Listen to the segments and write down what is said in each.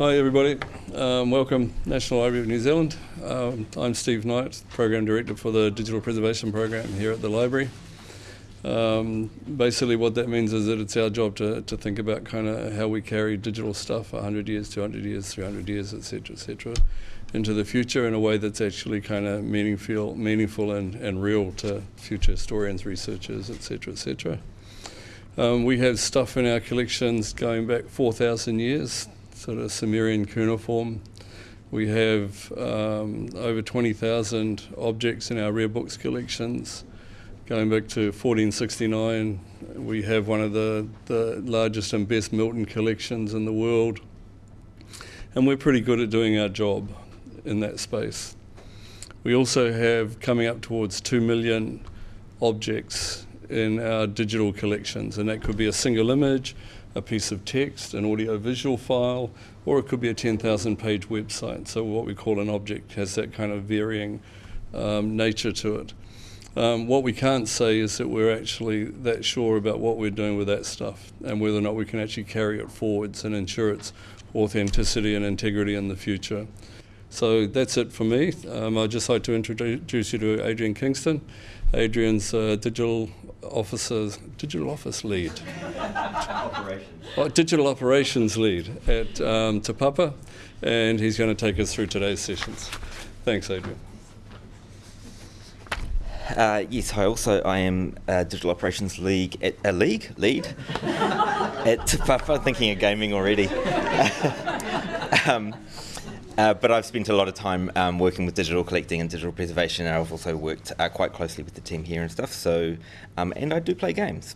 Hi everybody, um, welcome National Library of New Zealand. Um, I'm Steve Knight, Program Director for the Digital Preservation Program here at the library. Um, basically what that means is that it's our job to, to think about kind of how we carry digital stuff 100 years, 200 years, 300 years, etc., etc., into the future in a way that's actually kind of meaningful, meaningful and, and real to future historians, researchers, etc., etc. Um, we have stuff in our collections going back 4,000 years, sort of Sumerian cuneiform. We have um, over 20,000 objects in our rare books collections. Going back to 1469, we have one of the, the largest and best Milton collections in the world. And we're pretty good at doing our job in that space. We also have coming up towards 2 million objects in our digital collections, and that could be a single image, a piece of text, an audio-visual file, or it could be a 10,000 page website. So what we call an object has that kind of varying um, nature to it. Um, what we can't say is that we're actually that sure about what we're doing with that stuff and whether or not we can actually carry it forwards and ensure its authenticity and integrity in the future. So that's it for me. Um, I'd just like to introduce you to Adrian Kingston. Adrian's uh, digital officer, digital office lead. operations. Oh, digital operations lead at um, Te Papa, and he's going to take us through today's sessions. Thanks, Adrian. Uh, yes, hi. Also, I am a digital operations league at a league lead at Te Papa. Thinking of gaming already. um, uh, but I've spent a lot of time um, working with digital collecting and digital preservation, and I've also worked uh, quite closely with the team here and stuff. So, um, and I do play games.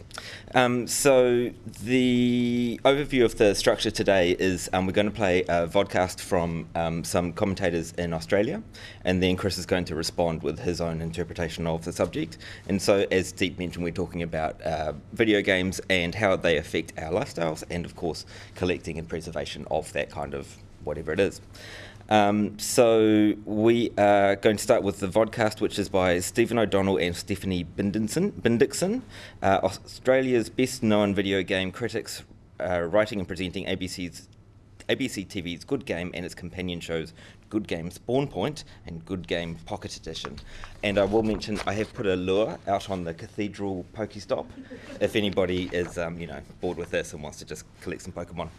Um, so the overview of the structure today is um, we're going to play a vodcast from um, some commentators in Australia, and then Chris is going to respond with his own interpretation of the subject. And so, as Steve mentioned, we're talking about uh, video games and how they affect our lifestyles, and of course, collecting and preservation of that kind of whatever it is. Um, so we are going to start with the vodcast, which is by Stephen O'Donnell and Stephanie Bendixsen, uh, Australia's best-known video game critics, uh, writing and presenting ABC's ABC TV's Good Game and its companion shows Good Game Spawn Point and Good Game Pocket Edition. And I will mention I have put a lure out on the Cathedral Pokestop if anybody is, um, you know, bored with this and wants to just collect some Pokemon.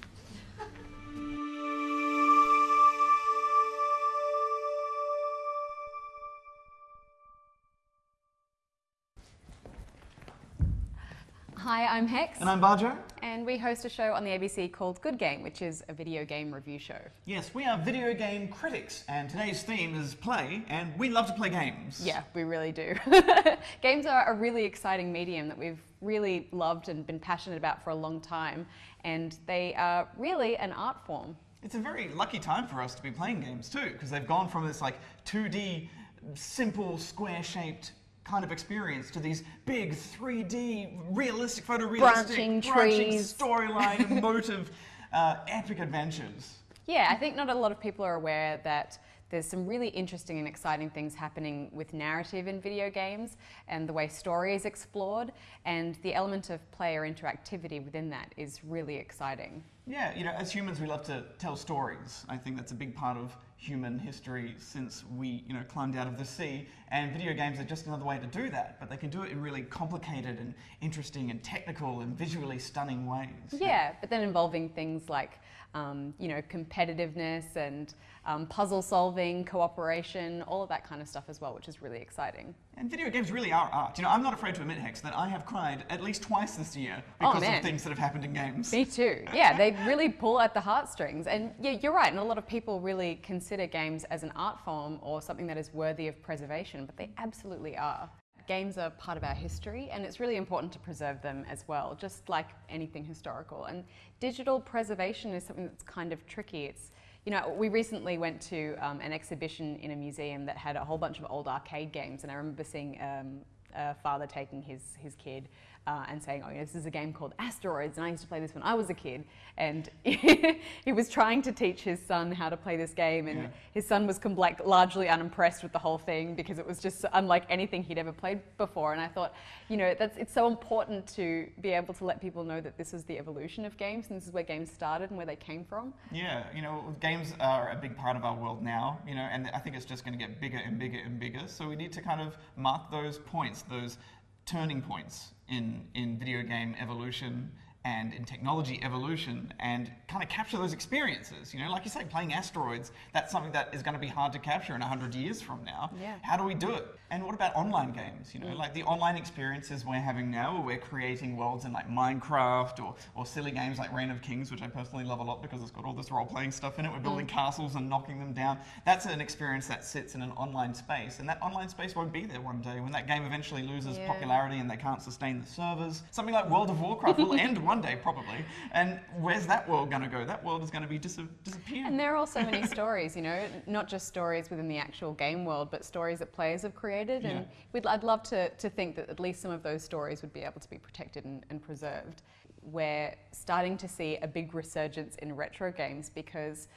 Hi, I'm Hex. And I'm Bajo. And we host a show on the ABC called Good Game, which is a video game review show. Yes, we are video game critics, and today's theme is play, and we love to play games. Yeah, we really do. games are a really exciting medium that we've really loved and been passionate about for a long time, and they are really an art form. It's a very lucky time for us to be playing games too, because they've gone from this like 2D, simple, square-shaped kind of experience to these big 3D, realistic, photorealistic, branching, branching storyline, emotive, uh, epic adventures. Yeah, I think not a lot of people are aware that there's some really interesting and exciting things happening with narrative in video games and the way story is explored and the element of player interactivity within that is really exciting. Yeah, you know, as humans we love to tell stories. I think that's a big part of human history since we, you know, climbed out of the sea. And video games are just another way to do that, but they can do it in really complicated and interesting and technical and visually stunning ways. Yeah, but then involving things like, um, you know, competitiveness and um, puzzle solving, cooperation, all of that kind of stuff as well, which is really exciting. And video games really are art. You know, I'm not afraid to admit, Hex, that I have cried at least twice this year oh, because oh, of things that have happened in games. Me too. Yeah, they really pull at the heartstrings. And yeah, you're right. And a lot of people really consider games as an art form or something that is worthy of preservation, but they absolutely are. Games are part of our history and it's really important to preserve them as well, just like anything historical. And digital preservation is something that's kind of tricky. It's you know, we recently went to um, an exhibition in a museum that had a whole bunch of old arcade games, and I remember seeing um, a father taking his, his kid uh, and saying, oh, yeah, this is a game called Asteroids, and I used to play this when I was a kid. And he was trying to teach his son how to play this game, and yeah. his son was like largely unimpressed with the whole thing because it was just unlike anything he'd ever played before. And I thought, you know, that's it's so important to be able to let people know that this is the evolution of games, and this is where games started and where they came from. Yeah, you know, games are a big part of our world now, you know, and I think it's just going to get bigger and bigger and bigger. So we need to kind of mark those points, those turning points in, in video game evolution and in technology evolution and kind of capture those experiences. You know, like you say, playing asteroids, that's something that is going to be hard to capture in 100 years from now. Yeah. How do we do it? And what about online games? You know, mm. like the online experiences we're having now where we're creating worlds in like Minecraft or, or silly games like Reign of Kings, which I personally love a lot because it's got all this role-playing stuff in it. We're building mm. castles and knocking them down. That's an experience that sits in an online space. And that online space won't be there one day when that game eventually loses yeah. popularity and they can't sustain the servers. Something like World of Warcraft will end one day probably. And where's that world going to go? That world is going to be dis disappear. And there are also many stories, you know, not just stories within the actual game world, but stories that players have created. Yeah. And we'd, I'd love to, to think that at least some of those stories would be able to be protected and, and preserved. We're starting to see a big resurgence in retro games because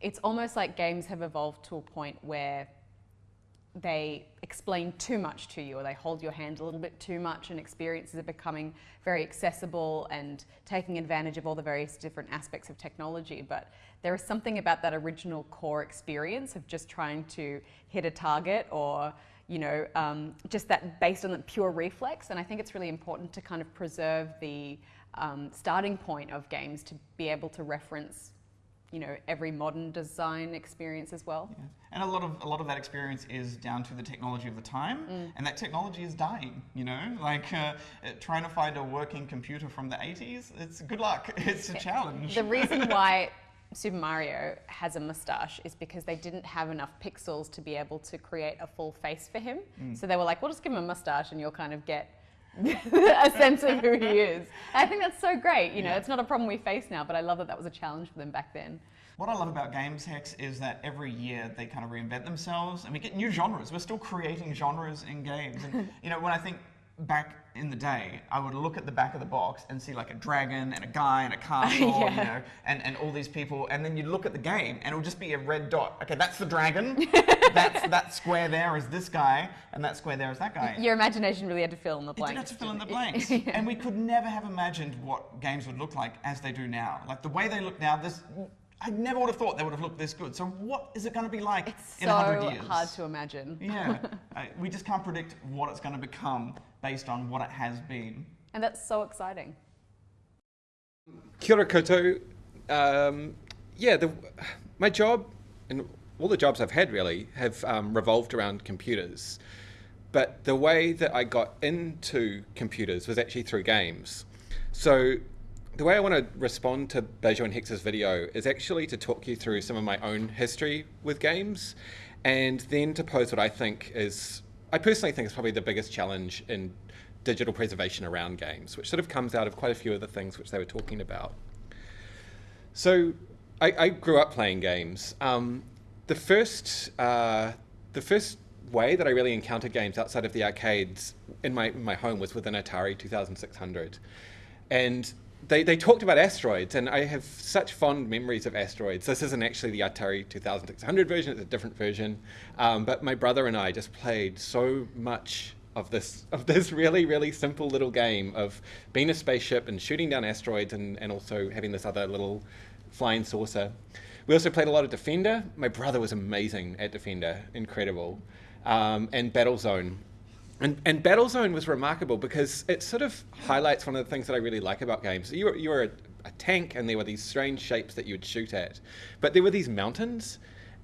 it's almost like games have evolved to a point where they explain too much to you or they hold your hand a little bit too much and experiences are becoming very accessible and taking advantage of all the various different aspects of technology. But there is something about that original core experience of just trying to hit a target or you know, um, just that based on the pure reflex. And I think it's really important to kind of preserve the um, starting point of games to be able to reference you know every modern design experience as well. Yeah. And a lot of a lot of that experience is down to the technology of the time, mm. and that technology is dying. You know, like uh, trying to find a working computer from the 80s. It's good luck. It's a challenge. The reason why Super Mario has a mustache is because they didn't have enough pixels to be able to create a full face for him. Mm. So they were like, "We'll just give him a mustache, and you'll kind of get." a sense of who he is. I think that's so great. You know, yeah. it's not a problem we face now, but I love that that was a challenge for them back then. What I love about Games Hex is that every year they kind of reinvent themselves and we get new genres. We're still creating genres in games. And, you know, when I think back in the day, I would look at the back of the box and see like a dragon and a guy and a castle, yeah. you know, and, and all these people, and then you'd look at the game and it would just be a red dot. Okay, that's the dragon. that's that square there is this guy, and that square there is that guy. Your imagination really had to fill in the blanks. It have to fill in the blanks, yeah. and we could never have imagined what games would look like as they do now. Like the way they look now, this I never would have thought they would have looked this good. So what is it going to be like it's in so 100 years? It's so hard to imagine. Yeah. uh, we just can't predict what it's going to become based on what it has been. And that's so exciting. Kia ora koutou. Um, yeah, the, my job and all the jobs I've had really have um, revolved around computers. But the way that I got into computers was actually through games. So the way I want to respond to Bajo and Hex's video is actually to talk you through some of my own history with games and then to pose what I think is, I personally think is probably the biggest challenge in digital preservation around games, which sort of comes out of quite a few of the things which they were talking about. So I, I grew up playing games. Um, the first, uh, the first way that I really encountered games outside of the arcades in my, in my home was with an Atari 2600. And they, they talked about asteroids, and I have such fond memories of asteroids. This isn't actually the Atari 2600 version, it's a different version. Um, but my brother and I just played so much of this of this really, really simple little game of being a spaceship and shooting down asteroids and, and also having this other little flying saucer. We also played a lot of Defender. My brother was amazing at Defender, incredible. Um, and Battlezone. And, and Battlezone was remarkable because it sort of highlights one of the things that I really like about games. You were, you were a, a tank and there were these strange shapes that you would shoot at. But there were these mountains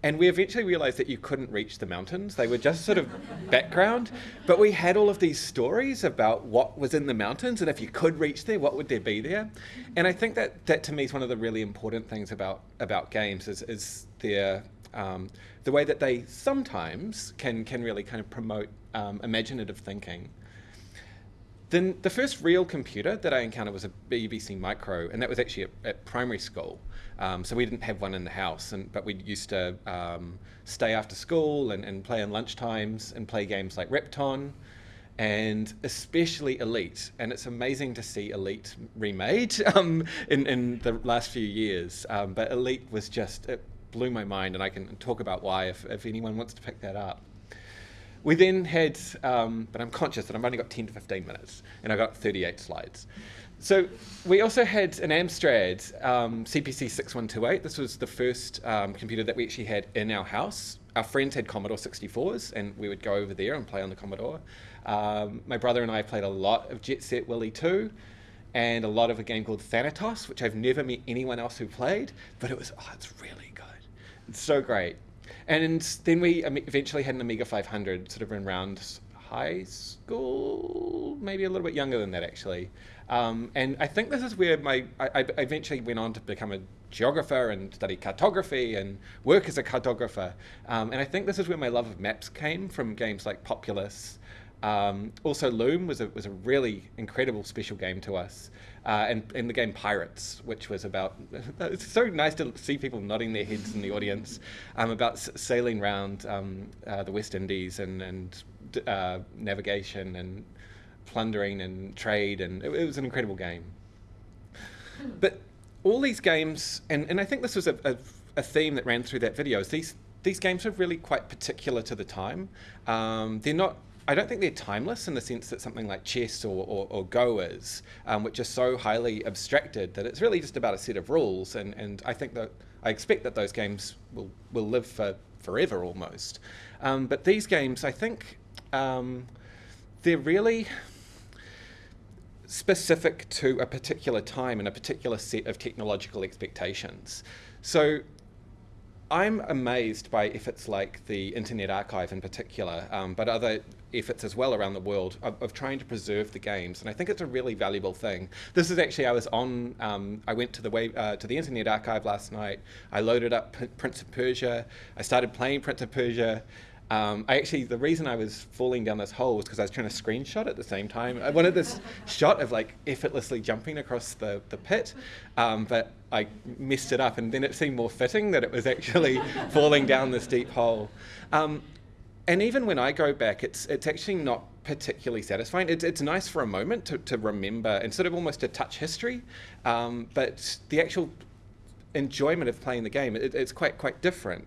and we eventually realized that you couldn't reach the mountains. They were just sort of background. But we had all of these stories about what was in the mountains and if you could reach there, what would there be there? And I think that that to me is one of the really important things about, about games is, is their, um, the way that they sometimes can, can really kind of promote um, imaginative thinking. Then the first real computer that I encountered was a BBC Micro, and that was actually at, at primary school. Um, so we didn't have one in the house, and, but we used to um, stay after school and, and play on lunch times and play games like Repton. and especially Elite. And it's amazing to see Elite remade um, in, in the last few years. Um, but Elite was just, it blew my mind, and I can talk about why if, if anyone wants to pick that up. We then had, um, but I'm conscious that I've only got 10 to 15 minutes, and I've got 38 slides. So we also had an Amstrad um, CPC 6128. This was the first um, computer that we actually had in our house. Our friends had Commodore 64s, and we would go over there and play on the Commodore. Um, my brother and I played a lot of Jet Set Willy 2 and a lot of a game called Thanatos, which I've never met anyone else who played, but it was, oh, it's really. So great. And then we eventually had an Amiga 500 sort of around high school, maybe a little bit younger than that actually. Um, and I think this is where my I, I, eventually went on to become a geographer and study cartography and work as a cartographer. Um, and I think this is where my love of maps came from games like Populous. Um, also, Loom was a, was a really incredible special game to us. Uh, and, and the game Pirates, which was about, it's so nice to see people nodding their heads in the audience, um, about sailing around um, uh, the West Indies and, and uh, navigation and plundering and trade, and it, it, was an incredible game. But all these games, and, and I think this was a, a, a theme that ran through that video, is these, these games are really quite particular to the time. Um, they're not I don't think they're timeless in the sense that something like chess or, or, or Go is, um, which is so highly abstracted that it's really just about a set of rules. And, and I think that I expect that those games will, will live for forever almost. Um, but these games, I think, um, they're really specific to a particular time and a particular set of technological expectations. So I'm amazed by efforts like the Internet Archive in particular, um, but other efforts as well around the world of, of, trying to preserve the games, and I think it's a really valuable thing. This is actually I was on. Um, I went to the way, uh, to the Internet Archive last night. I loaded up P Prince of Persia. I started playing Prince of Persia. Um, I actually, the reason I was falling down this hole was because I was trying to screenshot at the same time. I wanted this shot of like effortlessly jumping across the, the pit, um, but I messed it up and then it seemed more fitting that it was actually falling down this deep hole. Um, and even when I go back, it's, it's actually not particularly satisfying. It's, it's nice for a moment to, to remember and sort of almost to touch history, um, but the actual enjoyment of playing the game, it, it's quite, quite different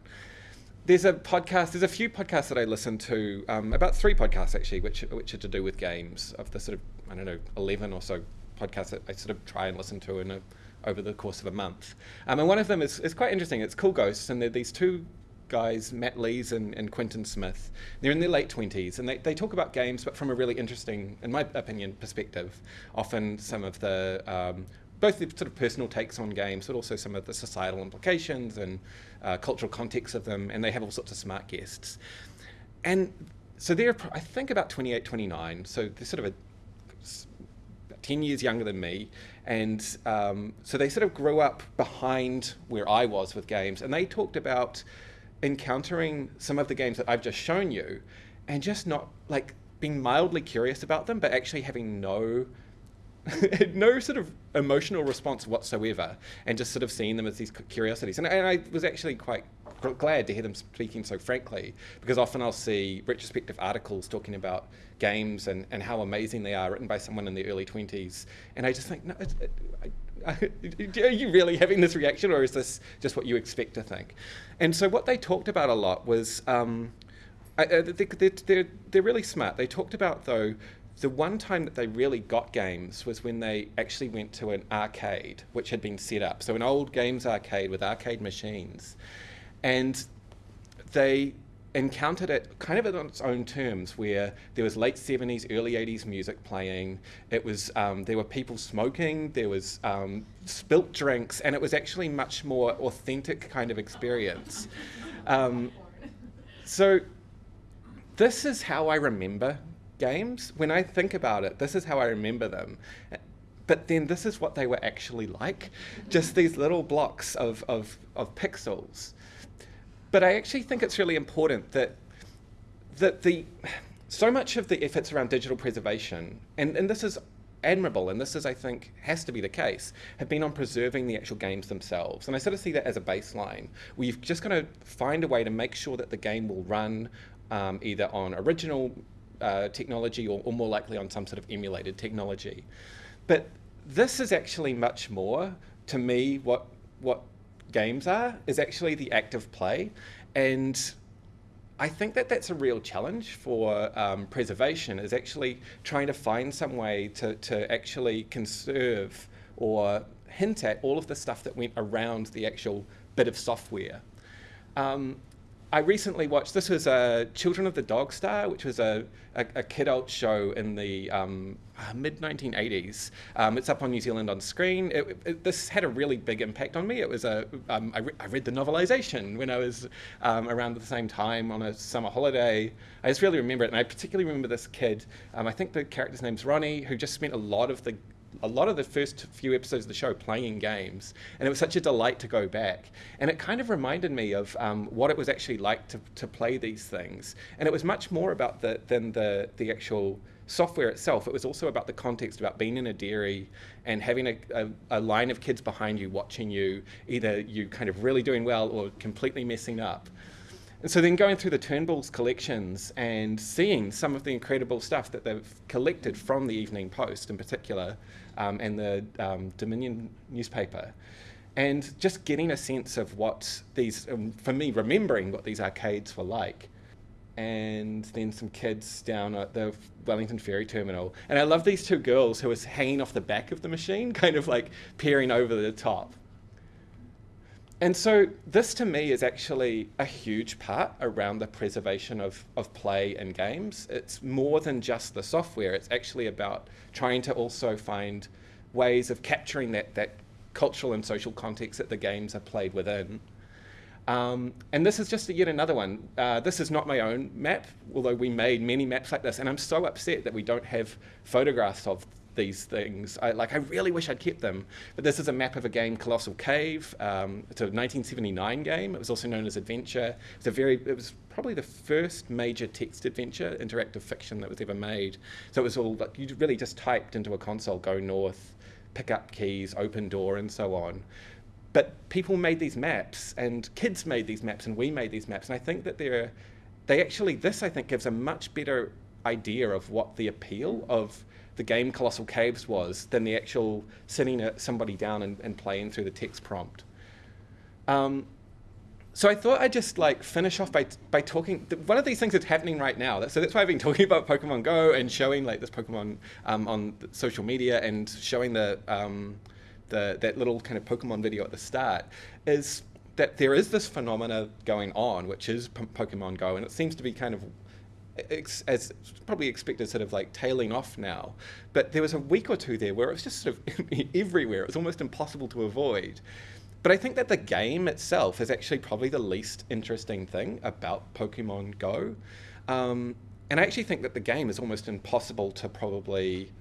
there's a podcast. There's a few podcasts that I listen to. Um, about three podcasts actually, which which are to do with games. Of the sort of I don't know eleven or so podcasts that I sort of try and listen to in a, over the course of a month. Um, and one of them is, is quite interesting. It's Cool Ghosts, and they're these two guys, Matt Lees and, and Quintin Smith. They're in their late 20s and they, they talk about games, but from a really interesting, in my opinion, perspective. Often some of the um, both the sort of personal takes on games, but also some of the societal implications and uh, cultural context of them, and they have all sorts of smart guests. And so they're, I think, about 28, 29, so they're sort of a, 10 years younger than me, and um, so they sort of grew up behind where I was with games, and they talked about encountering some of the games that I've just shown you, and just not, like, being mildly curious about them, but actually having no no sort of emotional response whatsoever, and just sort of seeing them as these curiosities. And, and I was actually quite glad to hear them speaking so frankly, because often I'll see retrospective articles talking about games and, and how amazing they are, written by someone in the early 20s, and I just think, no, it, I, are you really having this reaction, or is this just what you expect to think? And so what they talked about a lot was. Um, I, uh, they, they're, they're, they're really smart. They talked about, though, the one time that they really got games was when they actually went to an arcade, which had been set up. So, an old games arcade with arcade machines. And they encountered it kind of on its own terms, where there was late 70s, early 80s music playing. It was um, there were people smoking, there was um, spilt drinks, and it was actually much more authentic kind of experience. Um, so this is how I remember games, when I think about it, this is how I remember them. But then this is what they were actually like just these little blocks of, of, of pixels. But I actually think it's really important that, that the, so much of the efforts around digital preservation, and, and this is admirable, and this is, I think, has to be the case, have been on preserving the actual games themselves. And I sort of see that as a baseline. We've just got to find a way to make sure that the game will run um, either on original uh, technology or, or more likely on some sort of emulated technology. But this is actually much more to me what what games are is actually the act of play and I think that that's a real challenge for um, preservation is actually trying to find some way to, to actually conserve or hint at all of the stuff that went around the actual bit of software. Um, I recently watched, this was uh, Children of the Dog Star, which was a, a, a kidult show in the um, uh, mid 1980s. Um, it's up on New Zealand on screen. It, it, this had a really big impact on me. It was a, um, I, re I read the novelization when I was um, around the same time on a summer holiday. I just really remember it, and I particularly remember this kid. Um, I think the character's name's Ronnie, who just spent a lot of the a lot of the first few episodes of the show playing games, and it was such a delight to go back. And it kind of reminded me of um, what it was actually like to, to play these things. And it was much more about the than the the actual software itself. It was also about the context, about being in a dairy and having a, a, a line of kids behind you watching you, either you kind of really doing well or completely messing up. And so then going through the Turnbulls collections and seeing some of the incredible stuff that they've collected from the Evening Post in particular um, and the um, Dominion newspaper. And just getting a sense of what these, um, for me, remembering what these arcades were like. And then some kids down at the Wellington Ferry Terminal. And I love these two girls who was hanging off the back of the machine, kind of like peering over the top. And so this to me is actually a huge part around the preservation of, of play and games. It's more than just the software, it's actually about trying to also find ways of capturing that, that cultural and social context that the games are played within. Um, and this is just yet another one. Uh, this is not my own map, although we made many maps like this, and I'm so upset that we don't have photographs of these things. I, like, I really wish I'd kept them. But this is a map of a game, Colossal Cave. Um, it's a 1979 game. It was also known as Adventure. It's a very, it was probably the first major text adventure, interactive fiction that was ever made. So it was all, like, you really just typed into a console, go north, pick up keys, open door, and so on. But people made these maps, and kids made these maps, and we made these maps. And I think that they're, they actually, this I think gives a much better idea of what the appeal of the game Colossal Caves was than the actual sitting somebody down and, and playing through the text prompt. Um, so I thought I'd just like finish off by, by talking. One of these things that's happening right now. So that's why I've been talking about Pokemon Go and showing like this Pokemon um, on social media and showing the, um, the that little kind of Pokemon video at the start. Is that there is this phenomena going on, which is Pokemon Go, and it seems to be kind of as probably expected, sort of like tailing off now. But there was a week or two there where it was just sort of everywhere. It was almost impossible to avoid. But I think that the game itself is actually probably the least interesting thing about Pokemon Go. Um, and I actually think that the game is almost impossible to probably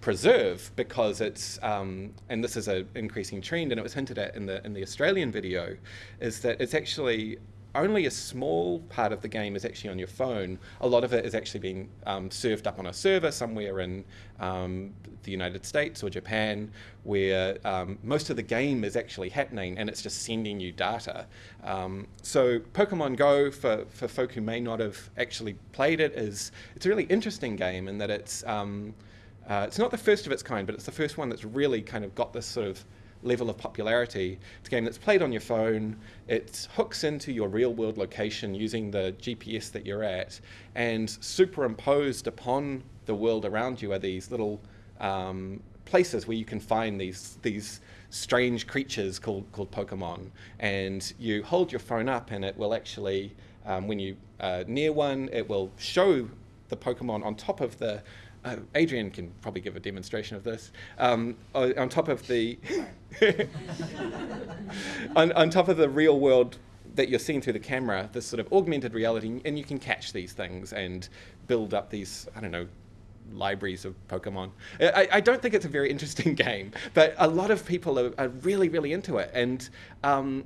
preserve because it's um, and this is an increasing trend and it was hinted at in the in the Australian video is that it's actually only a small part of the game is actually on your phone. A lot of it is actually being um, served up on a server somewhere in um, the United States or Japan, where um, most of the game is actually happening and it's just sending you data. Um, so Pokemon Go, for, for folk who may not have actually played it, is it's a really interesting game in that it's um, uh, it's not the first of its kind, but it's the first one that's really kind of got this sort of level of popularity. It's a game that's played on your phone. It hooks into your real world location using the GPS that you're at, and superimposed upon the world around you are these little um, places where you can find these these strange creatures called called Pokemon. And you hold your phone up, and it will actually, um, when you uh, near one, it will show the Pokemon on top of the uh, Adrian can probably give a demonstration of this. Um, on top of the on, on top of the real world that you're seeing through the camera, this sort of augmented reality, and you can catch these things and build up these, I don't know, libraries of Pokemon. I, I don't think it's a very interesting game, but a lot of people are, are really, really into it. And, um,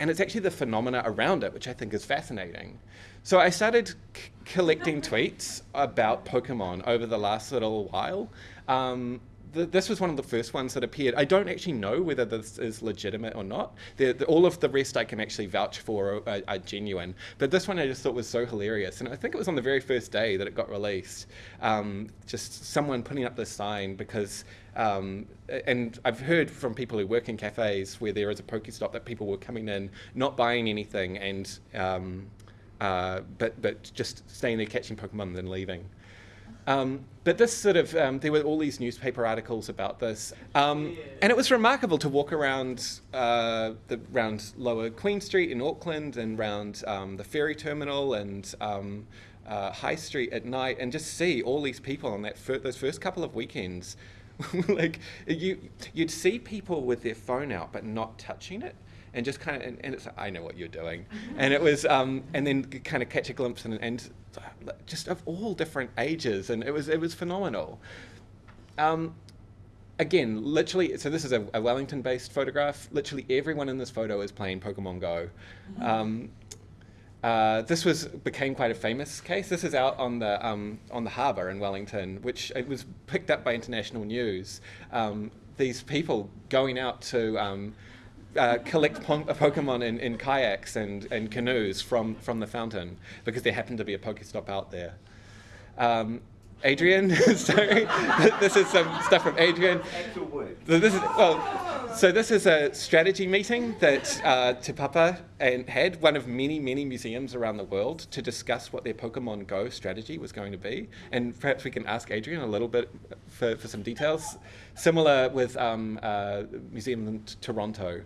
and it's actually the phenomena around it, which I think is fascinating. So I started collecting tweets about Pokemon over the last little while. Um, th- this was one of the first ones that appeared. I don't actually know whether this is legitimate or not. The, the, all of the rest I can actually vouch for are, are, genuine. But this one I just thought was so hilarious. And I think it was on the very first day that it got released. Um, just someone putting up this sign because, um, and I've heard from people who work in cafes where there is a Pokestop that people were coming in, not buying anything, and um, uh, but but just staying there catching Pokemon then leaving. Um, but this sort of, um, there were all these newspaper articles about this. Um, and it was remarkable to walk around, uh, the, around Lower Queen Street in Auckland and around um, the ferry terminal and um, uh, High Street at night and just see all these people on that fir- those first couple of weekends. like you, you'd see people with their phone out but not touching it and just kind of and, and, it's I know what you're doing, and it was um, and then kind of catch a glimpse and, and just of all different ages, and it was it was phenomenal. Um, again, literally, so this is a, a Wellington-based photograph. Literally, everyone in this photo is playing Pokemon Go. Mm-hmm. Um, uh, this was became quite a famous case. This is out on the um, on the harbour in Wellington, which it was picked up by international news. Um, these people going out to um, uh, collect po- Pokemon in, in kayaks and, and canoes from, from the fountain because there happened to be a Pokestop out there. Um, Adrian, sorry, this is some stuff from Adrian. So this is well, so this is a strategy meeting that uh, Te Papa and had one of many many museums around the world to discuss what their Pokemon Go strategy was going to be, and perhaps we can ask Adrian a little bit for, for some details. Similar with um, uh, Museum in Toronto.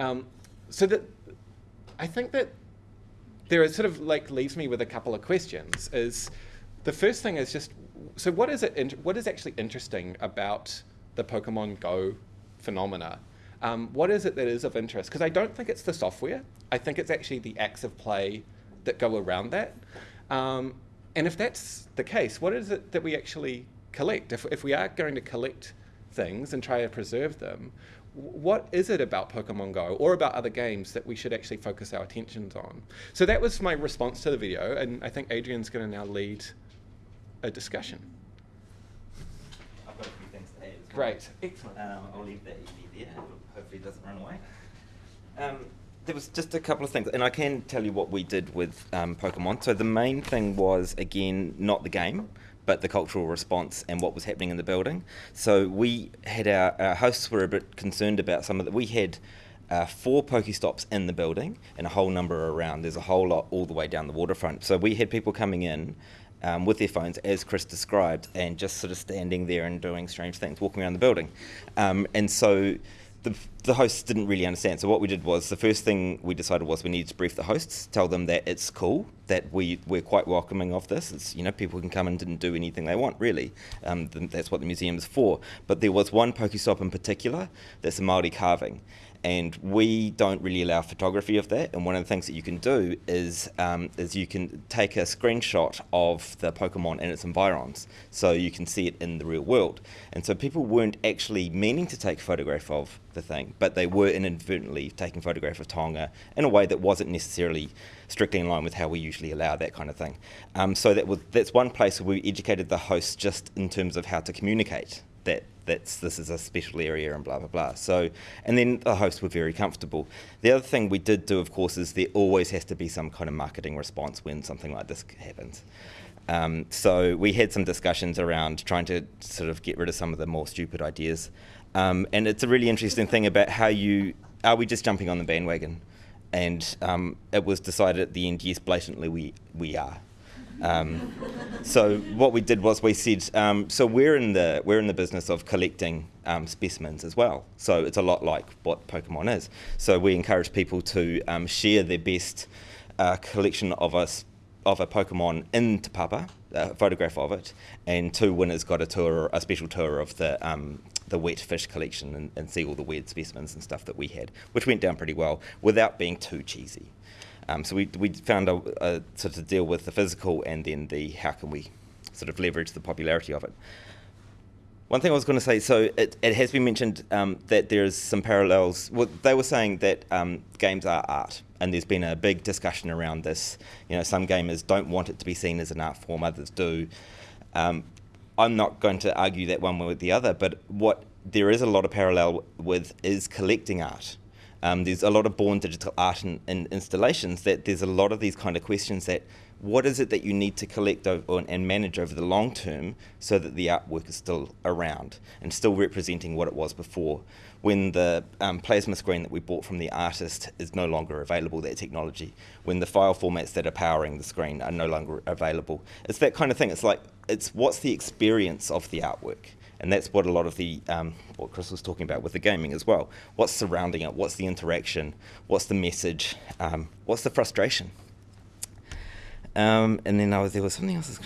Um, so that I think that there is sort of like leaves me with a couple of questions. Is the first thing is just so what is it? what is actually interesting about the Pokemon Go phenomena? Um, what is it that is of interest? Because I don't think it's the software. I think it's actually the acts of play that go around that. Um, and if that's the case, what is it that we actually collect? If, if we are going to collect things and try to preserve them, what is it about Pokemon Go or about other games that we should actually focus our attentions on? So that was my response to the video, and I think Adrian's going to now lead a discussion. I've got a few things to add. Well. Great, excellent. Um, I'll leave that there. Hopefully, it doesn't run away. Um, there was just a couple of things, and I can tell you what we did with um, Pokemon. So the main thing was again not the game but the cultural response and what was happening in the building. So we had our, our hosts were a bit concerned about some of that. We had uh, four Pokestops in the building and a whole number around. There's a whole lot all the way down the waterfront. So we had people coming in um, with their phones, as Chris described, and just sort of standing there and doing strange things, walking around the building. Um, and so the, the hosts didn't really understand. So what we did was the first thing we decided was we needed to brief the hosts, tell them that it's cool, that we we're quite welcoming of this. It's you know people can come and didn't do anything they want really. Um, that's what the museum is for. But there was one Pokestop in particular that's a Maori carving, and we don't really allow photography of that. And one of the things that you can do is um, is you can take a screenshot of the Pokemon and its environs, so you can see it in the real world. And so people weren't actually meaning to take a photograph of the thing, but they were inadvertently taking a photograph of taonga in a way that wasn't necessarily strictly in line with how we usually allow that kind of thing. Um, so that was that's one place where we educated the host just in terms of how to communicate that that's this is a special area and blah blah blah. So, and then the hosts were very comfortable. The other thing we did do, of course, is there always has to be some kind of marketing response when something like this happens. Um, so we had some discussions around trying to sort of get rid of some of the more stupid ideas, um, and it's a really interesting thing about how you are we just jumping on the bandwagon, and um, it was decided at the end, yes, blatantly we we are. Um, so what we did was we said, um, so we're in the we're in the business of collecting um, specimens as well. So it's a lot like what Pokemon is. So we encourage people to um, share their best uh, collection of a of a Pokemon in Te Papa, a photograph of it, and two winners got a tour, a special tour of the um, the wet fish collection and, and see all the weird specimens and stuff that we had, which went down pretty well without being too cheesy. Um, so we, we found a, a sort of deal with the physical and then the how can we sort of leverage the popularity of it. One thing I was going to say, so it, it has been mentioned um, that there is some parallels. Well, they were saying that um, games are art, and there's been a big discussion around this. You know, some gamers don't want it to be seen as an art form, others do. Um, I'm not going to argue that one way or the other, but what there is a lot of parallel with is collecting art. Um, there's a lot of born digital art and in, in installations that there's a lot of these kind of questions that what is it that you need to collect over, and manage over the long term so that the artwork is still around and still representing what it was before when the um, plasma screen that we bought from the artist is no longer available, that technology, when the file formats that are powering the screen are no longer available. It's that kind of thing. It's like, it's what's the experience of the artwork? And that's what a lot of the, um, what Chris was talking about with the gaming as well. What's surrounding it? What's the interaction? What's the message? Um, what's the frustration? Um, and then I was, there was something else that's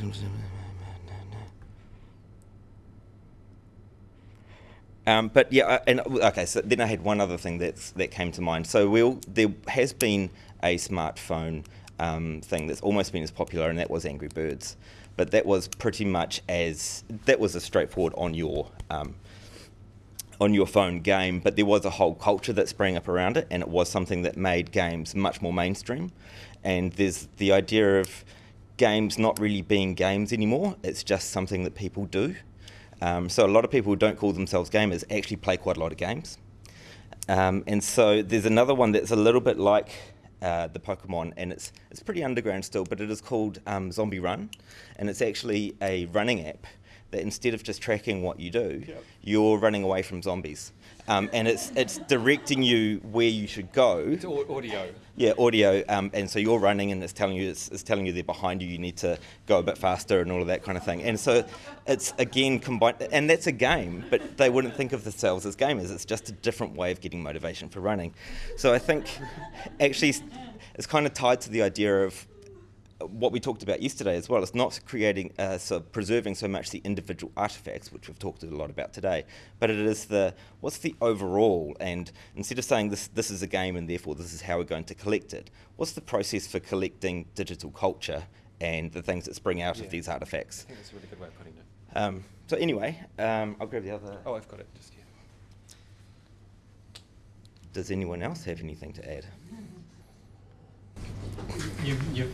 Um, but yeah, and okay, so then I had one other thing that's, that came to mind. So we'll, there has been a smartphone um, thing that's almost been as popular, and that was Angry Birds. But that was pretty much as that was a straightforward on your um, on your phone game. But there was a whole culture that sprang up around it, and it was something that made games much more mainstream. And there's the idea of games not really being games anymore. It's just something that people do. Um, so a lot of people who don't call themselves gamers actually play quite a lot of games. Um, and so there's another one that's a little bit like uh, the Pokemon, and it's it's pretty underground still, but it is called um, Zombie Run, and it's actually a running app that instead of just tracking what you do, yep. you're running away from zombies. Um, and it's it's directing you where you should go. It's audio. Yeah, audio. Um, and so you're running, and it's telling you it's, it's, telling you they're behind you. You need to go a bit faster, and all of that kind of thing. And so it's again combined, and that's a game, but they wouldn't think of themselves as gamers. It's just a different way of getting motivation for running. So I think actually it's kind of tied to the idea of what we talked about yesterday as well. It's not creating, uh, so preserving so much the individual artifacts, which we've talked a lot about today, but it is the what's the overall. And instead of saying this, this is a game and therefore this is how we're going to collect it, what's the process for collecting digital culture and the things that spring out yeah. of these artifacts? I think that's a really good way of putting it. Um, so anyway, um, I'll grab the other. Oh, I've got it. Just here. Does anyone else have anything to add? You, you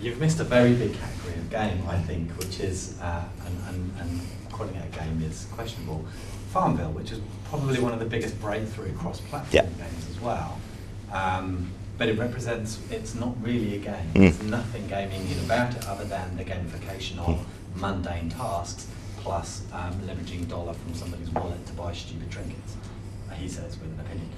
you've missed a very big category of game, I think, which is, uh, and, and, and calling it a game is questionable. Farmville, which is probably one of the biggest breakthrough cross-platform yeah. games as well. Um, but it represents, it's not really a game. Mm. There's nothing gaming about it other than the gamification of mm. mundane tasks plus um, leveraging dollar from somebody's wallet to buy stupid trinkets. He says with an opinion.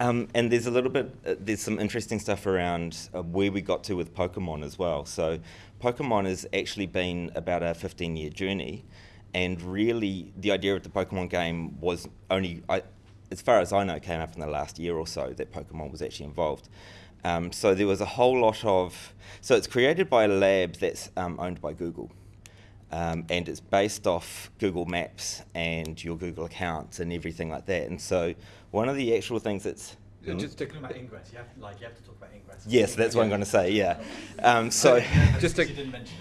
Um, and there's a little bit, uh, there's some interesting stuff around uh, where we got to with Pokemon as well. So, Pokemon has actually been about a 15 year journey, and really the idea of the Pokemon game was only, I, as far as I know, came up in the last year or so that Pokemon was actually involved. Um, so, there was a whole lot of, so it's created by a lab that's um, owned by Google. Um, and it's based off Google Maps and your Google accounts and everything like that. And so one of the actual things that's just talking about ingress, you have, like, you have to talk about ingress. Yes, that's what I'm going to say. Yeah. Um, so, just to,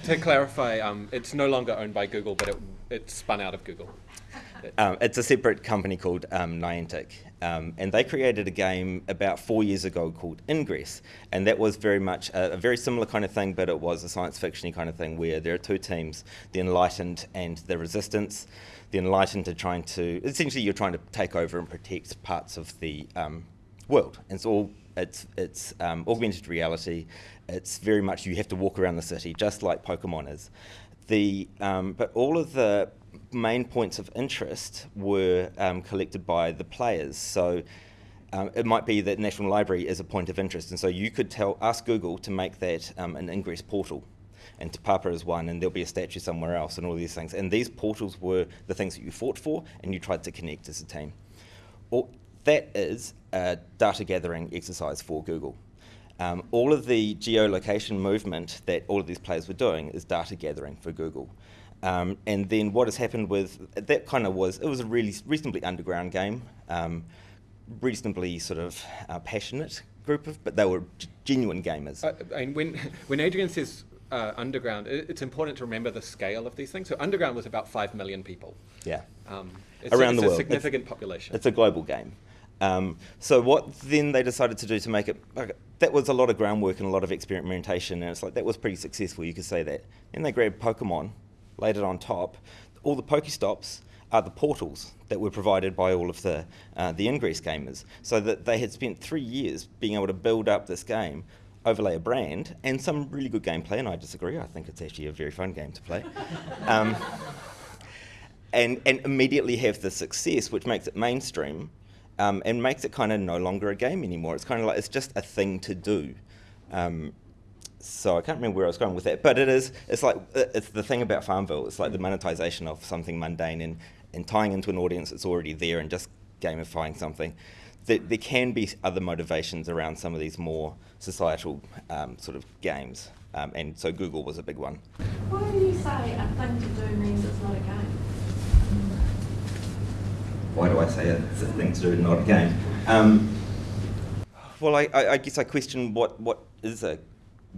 to clarify, um, it's no longer owned by Google, but it, it's spun out of Google. Um, it's a separate company called um, Niantic, um, and they created a game about four years ago called Ingress, and that was very much a, a very similar kind of thing, but it was a science fictiony kind of thing where there are two teams: the Enlightened and the Resistance. The Enlightened are trying to essentially you're trying to take over and protect parts of the um, world. And it's all it's it's um, augmented reality. It's very much you have to walk around the city just like Pokemon is. The um, but all of the main points of interest were um, collected by the players. So um, it might be that National Library is a point of interest, and so you could tell ask Google to make that um, an ingress portal. And Te Papa is one, and there'll be a statue somewhere else, and all these things. And these portals were the things that you fought for, and you tried to connect as a team. Or, that is a data gathering exercise for Google. Um, all of the geolocation movement that all of these players were doing is data gathering for Google. Um, and then what has happened with that kind of was it was a really reasonably underground game, um, reasonably sort of uh, passionate group of, but they were genuine gamers. Uh, and when when Adrian says uh, underground, it, it's important to remember the scale of these things. So underground was about five million people. Yeah. Um, Around a, the world, a significant it's, population. It's a global game. Um, so what then they decided to do to make it, okay, that was a lot of groundwork and a lot of experimentation, and it's like that was pretty successful, you could say that. Then they grabbed Pokemon, laid it on top. All the Pokestops are the portals that were provided by all of the uh, the Ingress gamers, so that they had spent three years being able to build up this game, overlay a brand, and some really good gameplay. And I disagree. I think it's actually a very fun game to play. um, and, and immediately have the success, which makes it mainstream, um, and makes it kind of no longer a game anymore. It's kind of like it's just a thing to do. Um, so I can't remember where I was going with that, but it is. It's like it's the thing about Farmville. It's like the monetization of something mundane and, and tying into an audience that's already there and just gamifying something. There, there can be other motivations around some of these more societal um, sort of games, um, and so Google was a big one. Why do you say a thing to do means it's not a game? Why do I say it's a thing to do, not a game? Um, well, I, I, I guess I question what, what is a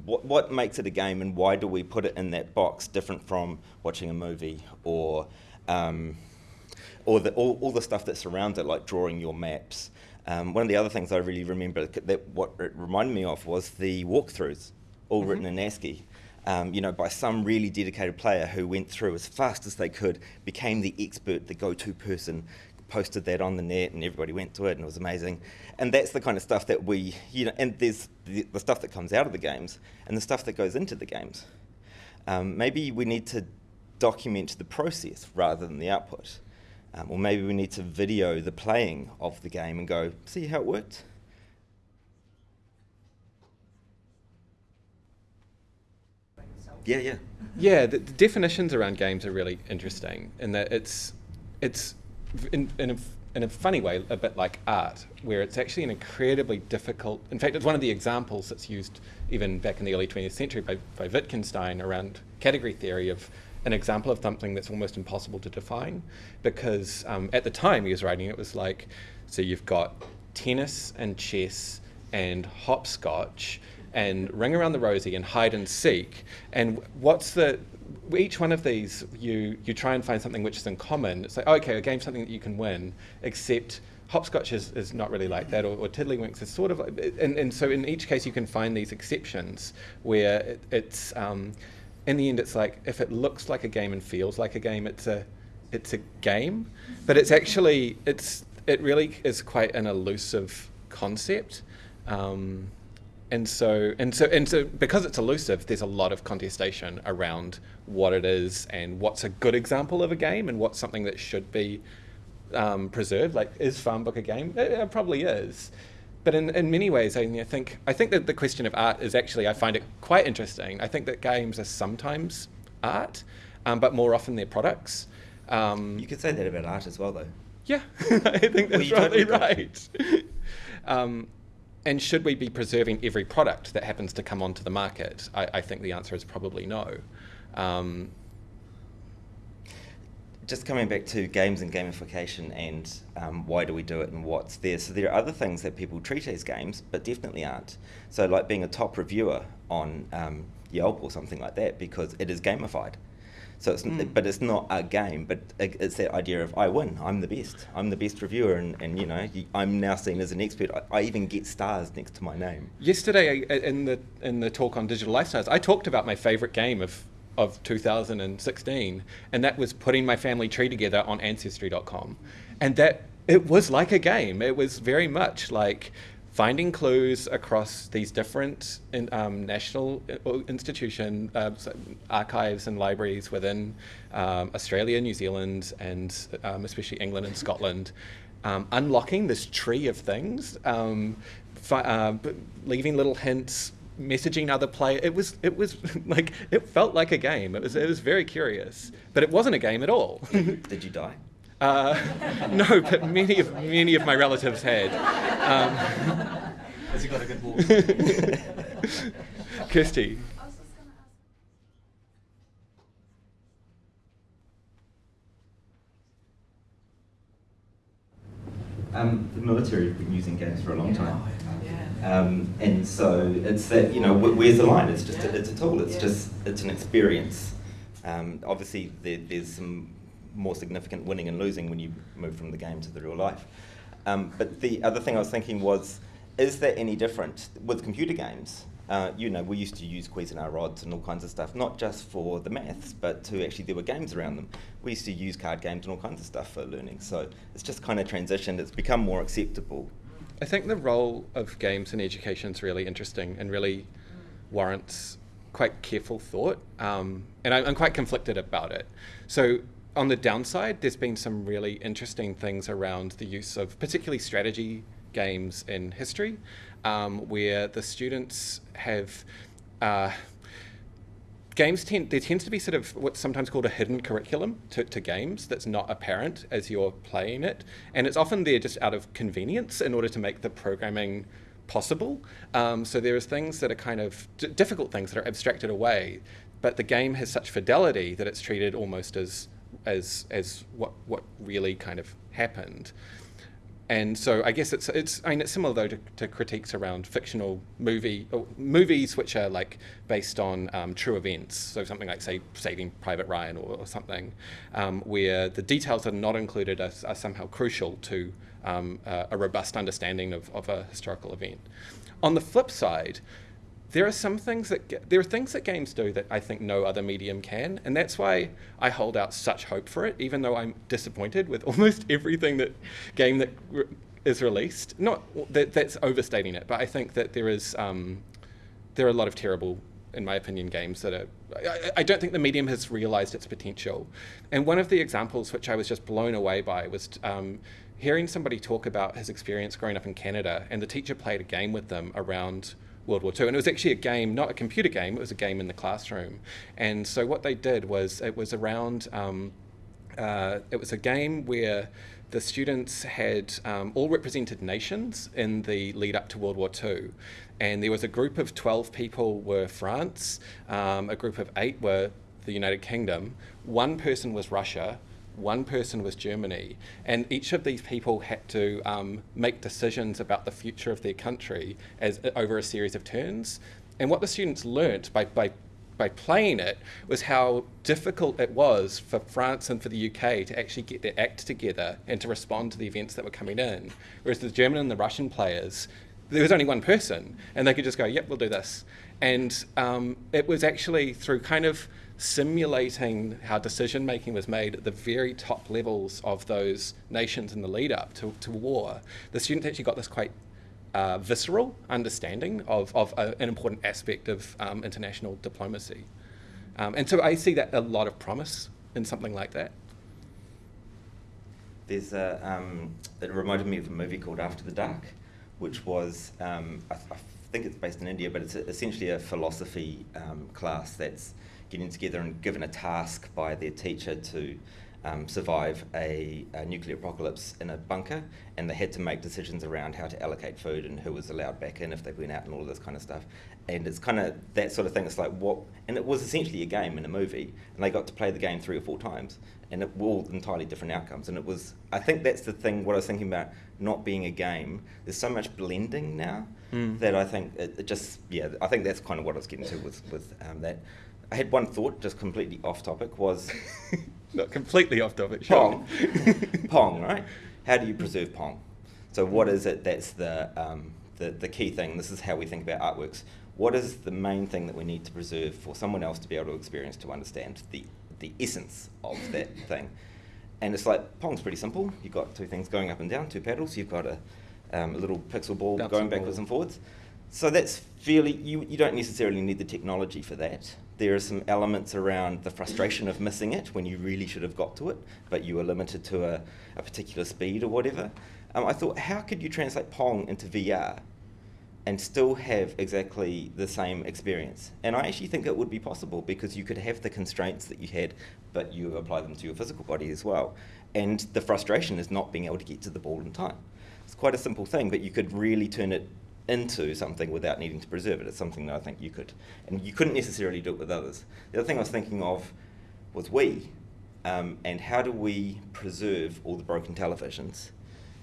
what, what makes it a game and why do we put it in that box different from watching a movie or um, or the, all, all the stuff that surrounds it like drawing your maps um, one of the other things I really remember that what it reminded me of was the walkthroughs all mm-hmm. written in ASCII um, you know, by some really dedicated player who went through as fast as they could, became the expert, the go-to person, posted that on the net and everybody went to it and it was amazing. And that's the kind of stuff that we, you know, and there's the, the stuff that comes out of the games and the stuff that goes into the games. Um, maybe we need to document the process rather than the output. Um, or maybe we need to video the playing of the game and go, see how it worked? Yeah, yeah. Yeah, the, the definitions around games are really interesting in that it's, it's in, in, a, in a funny way, a bit like art, where it's actually an incredibly difficult. In fact, it's one of the examples that's used even back in the early 20th century by, by Wittgenstein around category theory of an example of something that's almost impossible to define. Because um, at the time he was writing, it was like, so you've got tennis and chess and hopscotch and ring around the rosy and hide and seek. And what's the each one of these, you, you try and find something which is in common. It's like, okay, a game's something that you can win, except hopscotch is, is not really like that, or, or tiddlywinks is sort of like, and, and so in each case you can find these exceptions where it, it's, um, in the end it's like, if it looks like a game and feels like a game, it's a, it's a game, but it's actually, it's, it really is quite an elusive concept. Um, and so and so and so because it's elusive there's a lot of contestation around what it is and what's a good example of a game and what's something that should be um, preserved. Like is farmbook a game? It, it, probably is. But in, in many ways I, I think I think that the question of art is actually I find it quite interesting. I think that games are sometimes art um, but more often they're products. Um, you could say that about art as well though. Yeah. I think that's well, probably right. Um, and should we be preserving every product that happens to come onto the market? I, I think the answer is probably no. Um, just coming back to games and gamification and um, why do we do it and what's there. So there are other things that people treat as games, but definitely aren't. So like being a top reviewer on um, Yelp or something like that, because it is gamified. So it's, mm. but it's not a game, but it's that idea of I win, I'm the best, I'm the best reviewer, and, and you know I'm now seen as an expert. I, I even get stars next to my name. Yesterday in the in the talk on digital lifestyles, I talked about my favorite game of of 2016, and that was putting my family tree together on Ancestry.com, and that it was like a game. It was very much like finding clues across these different in, um, national uh, institution uh, archives and libraries within um, Australia, New Zealand, and um, especially England and Scotland, um, unlocking this tree of things, um, uh, leaving little hints, messaging other players. It was it was like it felt like a game. It was it was very curious, but it wasn't a game at all. Did you die? Uh, no, but many of many of my relatives had. Um, Has he got a good wall? Kirsty. Um, the military have been using games for a long time. Um, and so it's that, you know, where's the line? It's just, a, it's a tool, it's just, it's an experience. Um, obviously, there, there's some more significant winning and losing when you move from the game to the real life. Um, but the other thing I was thinking was, is that any different with computer games? Uh, you know, we used to use Cuisenaire rods and all kinds of stuff, not just for the maths, but to actually there were games around them. We used to use card games and all kinds of stuff for learning. So it's just kind of transitioned. It's become more acceptable. I think the role of games in education is really interesting and really warrants quite careful thought. Um, and I, I'm quite conflicted about it. So on the downside, there's been some really interesting things around the use of particularly strategy games in history, um, where the students have. Uh, games tend there tends to be sort of what's sometimes called a hidden curriculum to, to games that's not apparent as you're playing it, and it's often there just out of convenience in order to make the programming possible. Um, so there are things that are kind of difficult things that are abstracted away, but the game has such fidelity that it's treated almost as as as what what really kind of happened. And so I guess it's it's I mean it's similar though to, to critiques around fictional movie movies which are like based on um, true events. So something like say Saving Private Ryan or, or something, um, where the details that are not included are, are somehow crucial to um, uh, a robust understanding of, of a historical event. On the flip side, there are some things that there are things that games do that I think no other medium can, and that's why I hold out such hope for it, even though I'm disappointed with almost everything that game that re- is released. Not that that's overstating it, but I think that there is um, there are a lot of terrible, in my opinion, games that are. I, I don't think the medium has realised its potential, and one of the examples which I was just blown away by was. Um, hearing somebody talk about his experience growing up in Canada, and the teacher played a game with them around World War II. And it was actually a game, not a computer game, it was a game in the classroom. And so what they did was it was around, um, uh, it was a game where the students had um, all represented nations in the lead up to World War II. And there was a group of 12 people were France, um, a group of eight were the United Kingdom, one person was Russia, one person was Germany, and each of these people had to um, make decisions about the future of their country as over a series of turns. And what the students learnt by, by by playing it was how difficult it was for France and for the UK to actually get their act together and to respond to the events that were coming in. Whereas the German and the Russian players, there was only one person, and they could just go, "Yep, we'll do this." And um, it was actually through kind of simulating how decision making was made at the very top levels of those nations in the lead up to, to war, the students actually got this quite uh, visceral understanding of, of a, an important aspect of um, international diplomacy. Um, and so I see that a lot of promise in something like that. There's a, um, it reminded me of a movie called After the Dark, which was, um, I, I, think it's based in India, but it's essentially a philosophy um, class that's getting together and given a task by their teacher to um, survive a, a, nuclear apocalypse in a bunker, and they had to make decisions around how to allocate food and who was allowed back in if they went out and all of this kind of stuff. And it's kind of that sort of thing. It's like what, and it was essentially a game in a movie, and they got to play the game three or four times, and it were all entirely different outcomes. And it was, I think that's the thing. What I was thinking about not being a game. There's so much blending now mm. that I think it, it, just, yeah, I think that's kind of what I was getting to with with um, that. I had one thought, just completely off topic, was not completely off topic. Pong, Pong, right? How do you preserve Pong? So, what is it that's the, um, the the key thing? This is how we think about artworks. What is the main thing that we need to preserve for someone else to be able to experience to understand the the essence of that thing? And it's like Pong's pretty simple. You've got two things going up and down, two paddles. You've got a, um, a little pixel ball going backwards ball. and forwards. So that's fairly, you, you don't necessarily need the technology for that. There are some elements around the frustration of missing it when you really should have got to it, but you were limited to a, a particular speed or whatever. Um, I thought, how could you translate Pong into VR and still have exactly the same experience? And I actually think it would be possible because you could have the constraints that you had, but you apply them to your physical body as well. And the frustration is not being able to get to the ball in time. It's quite a simple thing, but you could really turn it into something without needing to preserve it. It's something that I think you could, and you couldn't necessarily do it with others. The other thing I was thinking of was we, um, and how do we preserve all the broken televisions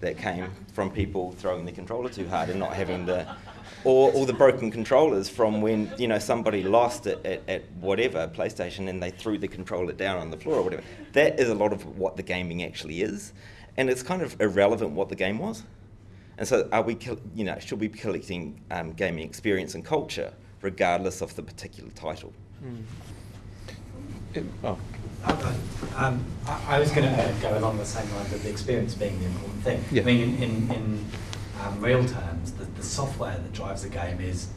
that came from people throwing the controller too hard and not having the, or all the broken controllers from when you know somebody lost it at, at whatever PlayStation and they threw the controller down on the floor or whatever. That is a lot of what the gaming actually is, and it's kind of irrelevant what the game was. And so, are we, you know, should we be collecting um, gaming experience and culture regardless of the particular title. It- oh, Um, I, I was going to go along the same lines of the experience being the important thing. Yeah. I mean, in, in, in um, real terms, the, the software that drives a game is,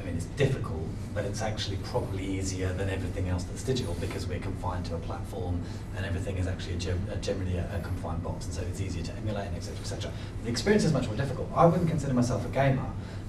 I mean, it's difficult, but it's actually probably easier than everything else that's digital because we're confined to a platform and everything is actually a generally a, a confined box, and so it's easier to emulate and etc. etc. The experience is much more difficult. I wouldn't consider myself a gamer,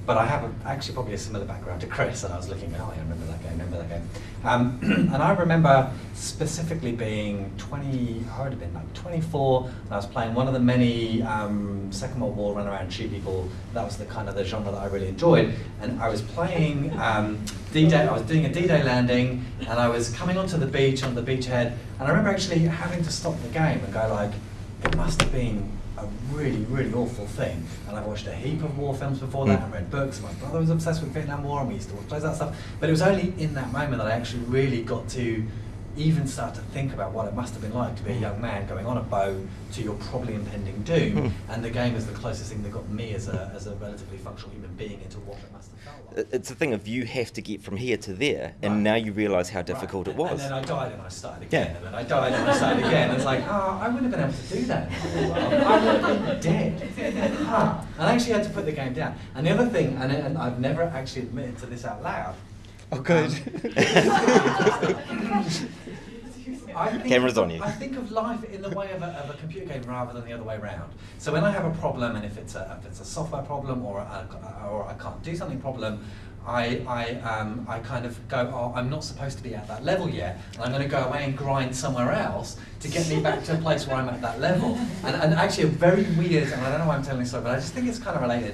but I have a, actually probably a similar background to Chris, and I was looking, oh, I remember that game, remember that game. Um, and I remember specifically being 20, I would have been like 24, and I was playing one of the many um, Second World War run around shoot people. That was the kind of the genre that I really enjoyed. And I was playing um, D-Day, I was doing a D-Day landing, and I was coming onto the beach, on the beachhead, and I remember actually having to stop the game and go like, it must have been a really, really awful thing. And I've watched a heap of war films before that hmm. and read books. And my brother was obsessed with Vietnam War, and we used to watch loads of that stuff. But it was only in that moment that I actually really got to even start to think about what it must have been like to be a hmm. young man going on a boat to your probably impending doom. Hmm. and the game is the closest thing that got me as a, as a relatively functional human being into what it must have felt like. It's a thing of you have to get from here to there, and Right. now you realise how difficult Right. it was. And then I died and I started Yeah. again, and then I died and I started again. It's like, oh, I wouldn't have been able to do that. I would have been dead. Huh. And I actually had to put the game down. And the other thing, and, and I've never actually admitted to this out loud. oh, good. Um, I think Camera's on you. I think of life in the way of a, of a computer game rather than the other way around. So when I have a problem, and if it's a, if it's a software problem or a, or I can't do something problem, I, I, um, I kind of go, oh, I'm not supposed to be at that level yet, and I'm going to go away and grind somewhere else to get me back to a place where I'm at that level. And, and actually, a very weird, and I don't know why I'm telling this story, but I just think it's kind of related,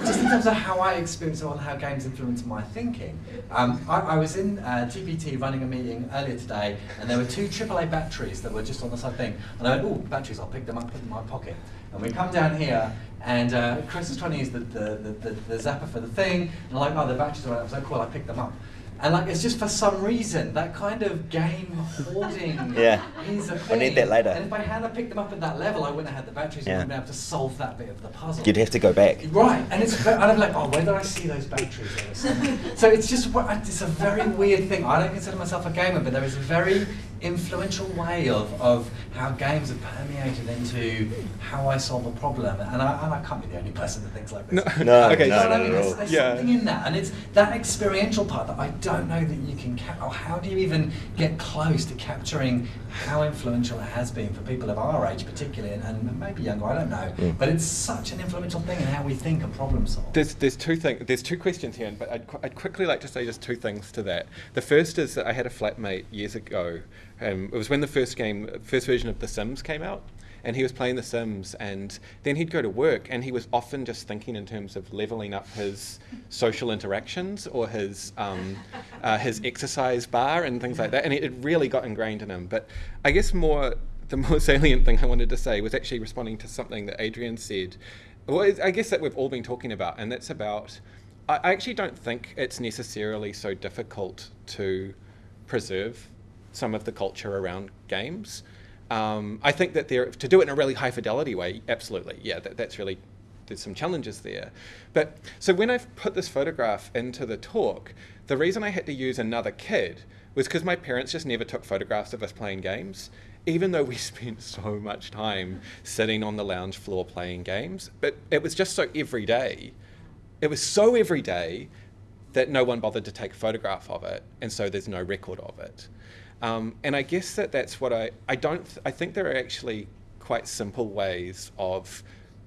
just in terms of how I experience it and how games influence my thinking. Um, I, I was in uh, TPT running a meeting earlier today, and there were two AAA batteries that were just on the side thing, and I went, oh, batteries, I'll pick them up, put them in my pocket. And we come down here, and uh, Chris is trying to use the, the, the, the, the zapper for the thing, and I'm like, oh, the batteries are. I was like, cool, I picked them up. And like, it's just for some reason, that kind of game hoarding Yeah. is a I thing. need that later. And if I hadn't picked them up at that level, I wouldn't have had the batteries, Yeah. and wouldn't have to solve that bit of the puzzle. You'd have to go back. Right, and it's and I'm like, oh, where did I see those batteries? so it's just it's a very weird thing. I don't consider myself a gamer, but there is a very influential way of, of how games have permeated into how I solve a problem, and I, and I can't be the only person that thinks like this. No, Okay, You know no, I no, mean? no, There's, there's Yeah. something in that, and it's that experiential part that I don't know that you can cap- or how do you even get close to capturing how influential it has been for people of our age, particularly, and, and maybe younger. I don't know, Mm. but it's such an influential thing in how we think and problem solve. There's, there's two things. There's two questions here, but I'd, qu- I'd quickly like to say just two things to that. The first is that I had a flatmate years ago. Um, it was when the first game, first version of The Sims came out, and he was playing The Sims, and then he'd go to work, and he was often just thinking in terms of leveling up his social interactions or his um, uh, his exercise bar and things like that, and it, it really got ingrained in him. But I guess more the more salient thing I wanted to say was actually responding to something that Adrian said. Well, I guess that we've all been talking about, and that's about. I I actually don't think it's necessarily so difficult to preserve some of the culture around games. Um, I think that there to do it in a really high fidelity way, absolutely, yeah, that, that's really there's some challenges there. But so when I've put this photograph into the talk, the reason I had to use another kid was because my parents just never took photographs of us playing games, even though we spent so much time sitting on the lounge floor playing games. But it was just so everyday. It was so everyday that no one bothered to take a photograph of it, and so there's no record of it. Um, and I guess that that's what I I don't th- I think there are actually quite simple ways of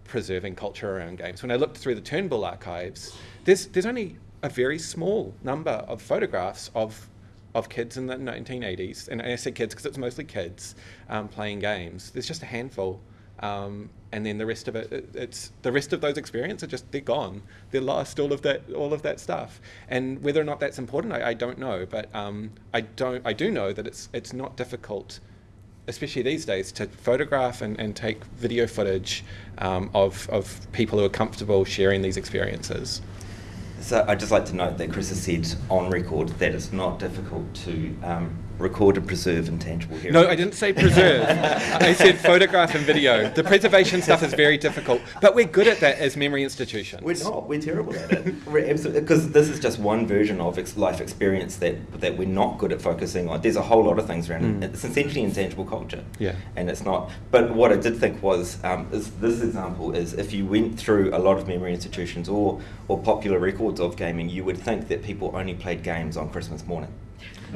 preserving culture around games. When I looked through the Turnbull archives, there's there's only a very small number of photographs of of kids in the 1980s, and I say kids because it's mostly kids um, playing games. There's just a handful, um, and then the rest of it, it, it's the rest of those experiences are just they're gone. They're lost. All of that, all of that stuff, and whether or not that's important, I, I don't know. But um, I don't, I do know that it's it's not difficult especially these days, to photograph and, and take video footage um, of, of people who are comfortable sharing these experiences. So I'd just like to note that Chris has said on record that it's not difficult to um, record and preserve intangible heritage. No, I didn't say preserve. I said photograph and video. The preservation stuff is very difficult, but we're good at that as memory institutions. We're not. We're terrible at it. We're absolutely because this is just one version of ex- life experience that that we're not good at focusing on. There's a whole lot of things around it. It's essentially intangible culture. Yeah. And it's not. But what I did think was um, is this example is if you went through a lot of memory institutions or or popular records of gaming, you would think that people only played games on Christmas morning.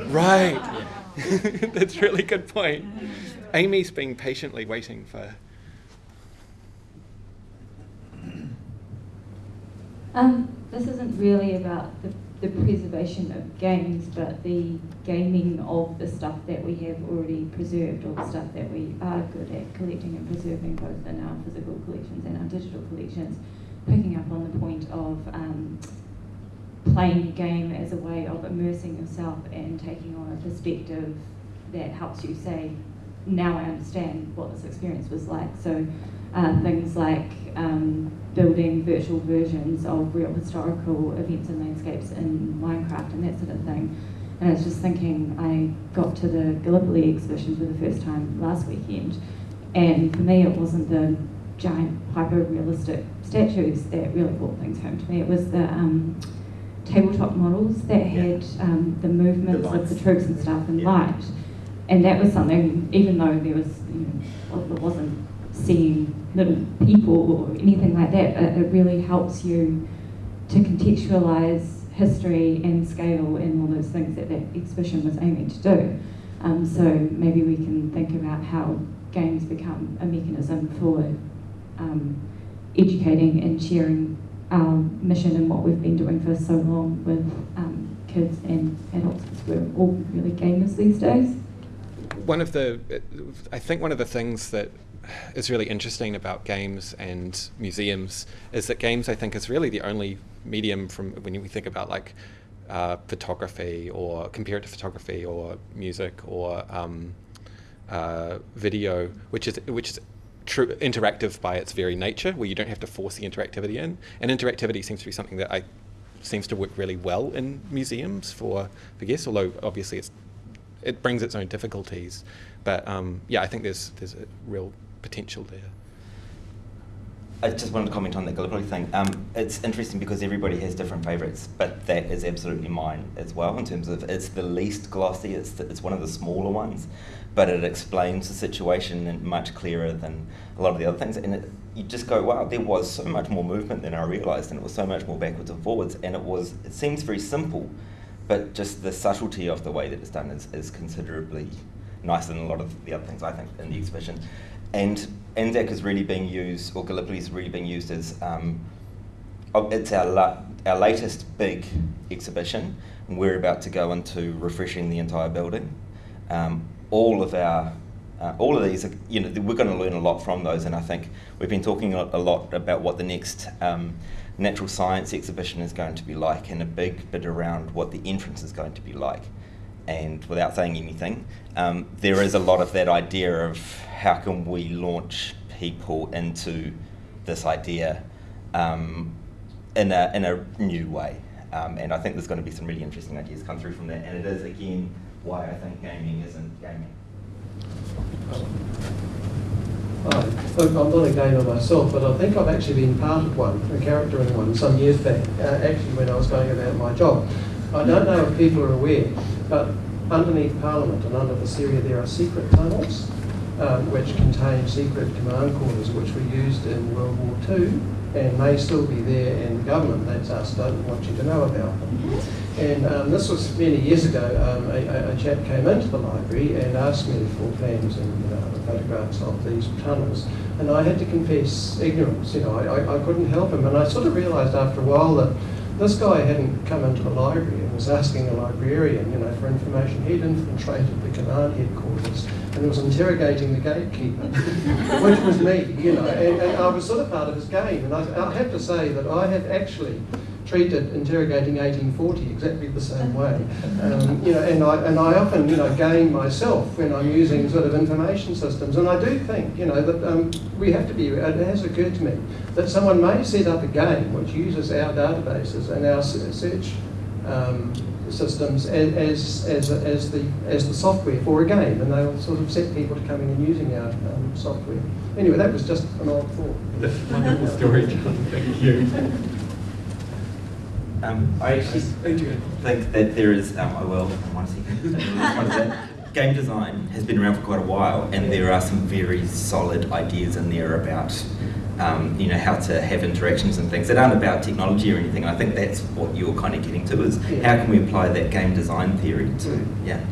Right. That's a really good point. Amy's been patiently waiting for. Um, this isn't really about the, the preservation of games, but the gaming of the stuff that we have already preserved, or the stuff that we are good at collecting and preserving, both in our physical collections and our digital collections. Picking up on the point of um, playing a game as a way of immersing yourself and taking on a perspective that helps you say, now I understand what this experience was like. So uh, things like um, building virtual versions of real historical events and landscapes in Minecraft and that sort of thing. And I was just thinking, I got to the Gallipoli exhibition for the first time last weekend, and for me it wasn't the giant hyper-realistic statues that really brought things home to me. It was the um, tabletop models that had um, the movements of the troops and stuff in light. And that was something, even though there was, you know, it wasn't seeing little people or anything like that, it, it really helps you to contextualize history and scale and all those things that that exhibition was aiming to do. Um, so maybe we can think about how games become a mechanism for um, educating and sharing our mission and what we've been doing for so long with um, kids and adults because we're all really gamers these days. One of the, I think one of the things that is really interesting about games and museums is that games, I think, is really the only medium from when we think about like uh, photography or compare it to photography or music or um, uh, video, which is which is interactive by its very nature, where you don't have to force the interactivity in. And interactivity seems to be something that I seems to work really well in museums for for guests, although obviously it brings its own difficulties. But um, yeah, I think there's there's a real potential there. I just wanted to comment on that Gallipoli thing. Um, it's interesting because everybody has different favourites, but that is absolutely mine as well in terms of it's the least glossy, it's, the, it's one of the smaller ones, but it explains the situation much clearer than a lot of the other things. And it, you just go, wow, there was so much more movement than I realised, and it was so much more backwards and forwards, and it was, it seems very simple, but just the subtlety of the way that it's done is, is considerably nicer than a lot of the other things I think in the exhibition. And Anzac is really being used, or Gallipoli is really being used as um, oh, it's our la- our latest big exhibition. And we're about to go into refreshing the entire building. Um, all of our uh, all of these, are, you know, we're going to learn a lot from those, and I think we've been talking a, lot about what the next um, natural science exhibition is going to be like, and a big bit around what the entrance is going to be like and without saying anything, um, there is a lot of that idea of how can we launch people into this idea um, in, a, in a new way. Um, and I think there's going to be some really interesting ideas come through from that. And it is, again, why I think gaming isn't gaming. Hi. Look, I'm not a gamer myself, but I think I've actually been part of one, a character in one, some years back, uh, actually when I was going about my job. I don't know if people are aware, but underneath Parliament and under this area there are secret tunnels um, which contain secret command quarters which were used in World War II and may still be there in government. That's us, don't want you to know about them. And um, this was many years ago. Um, a, a, chap came into the library and asked me for plans and photographs of these tunnels. And I had to confess ignorance. You know, I, I, I couldn't help him. And I sort of realised after a while that this guy hadn't come into the library and was asking a librarian, you know, for information. He'd infiltrated the command headquarters and was interrogating the gatekeeper, which was me, you know, and, and, I was sort of part of his game. And I, I have to say that I have actually treated interrogating 1840 exactly the same way. Um, you know, and I, and I often, you know, game myself when I'm using sort of information systems. And I do think, you know, that um, we have to be, it has occurred to me, that someone may set up a game which uses our databases and our search um, systems as, as, as, as, the, as the software for a game, and they'll sort of set people to coming and using our um, software. Anyway, that was just an odd thought. Wonderful story, John. Thank you. Um, I actually think that there is, um, I will. One second. Game design has been around for quite a while, and there are some very solid ideas in there about, um, you know, how to have interactions and things that aren't about technology or anything. And I think that's what you're kind of getting to is how can we apply that game design theory to, yeah.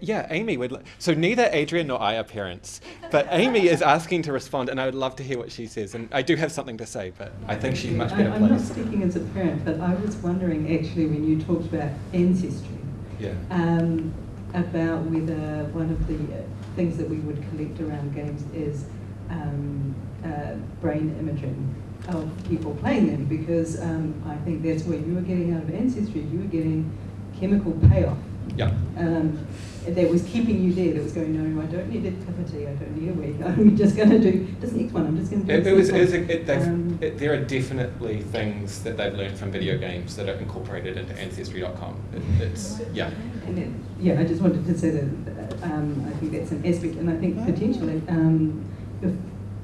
Yeah, Amy would. So neither Adrian nor I are parents, but Amy is asking to respond, and I would love to hear what she says. And I do have something to say, but I think she's much I- better I'm not speaking as a parent, but I was wondering actually when you talked about ancestry, Yeah. um, about whether one of the uh, things that we would collect around games is um, uh, brain imaging of people playing them, because um, I think that's what you were getting out of ancestry. You were getting chemical payoff Yeah. um, that was keeping you there, that was going, no, I don't need a cup of tea, I don't need a week, I'm just going to do this next one, I'm just going to do It, this it was. was a, it, Um, it, there are definitely things that they've learned from video games that are incorporated into Ancestry.com. It, it's yeah. Then, yeah, I just wanted to say that um, I think that's an aspect, and I think potentially um, if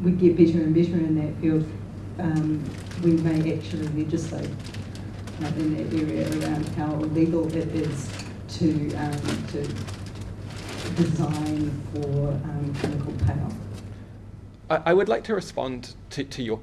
we get better and better in that field, um, we may actually legislate uh, in that area around how legal it is to um, to design for um, chemical payoff. I, I would like to respond to, to your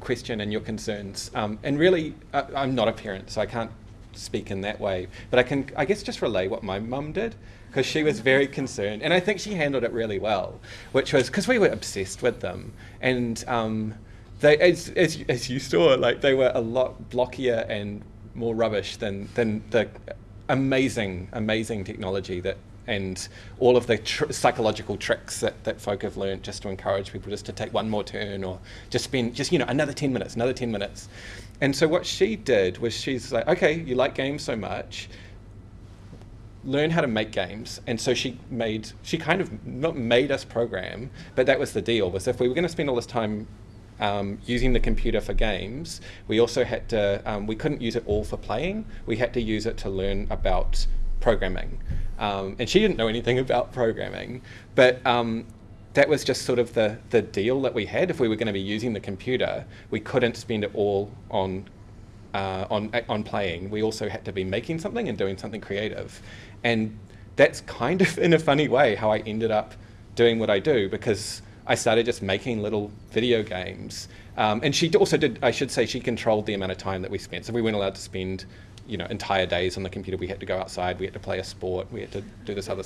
question and your concerns. Um, and really, I'm not a parent, so I can't speak in that way. But I can, I guess, just relay what my mum did because she was very concerned, and I think she handled it really well. Which was because we were obsessed with them, and um, they, as, as, as you saw, like they were a lot blockier and more rubbish than than the amazing, amazing technology that and all of the tr- psychological tricks that, that folk have learned just to encourage people just to take one more turn or just spend just you know another 10 minutes another 10 minutes. And so what she did was she's like okay you like games so much learn how to make games. And so she made she kind of not made us program but that was the deal was if we were going to spend all this time um, using the computer for games. We also had to um, we couldn't use it all for playing. We had to use it to learn about programming. Um, and she didn't know anything about programming. But um, that was just sort of the, the deal that we had. If we were going to be using the computer we couldn't spend it all on uh, on on playing, we also had to be making something and doing something creative, and that's kind of in a funny way how I ended up doing what I do because I started just making little video games. Um, and she also did, I should say, she controlled the amount of time that we spent. So we weren't allowed to spend, you know, entire days on the computer. We had to go outside. We had to play a sport. We had to do this other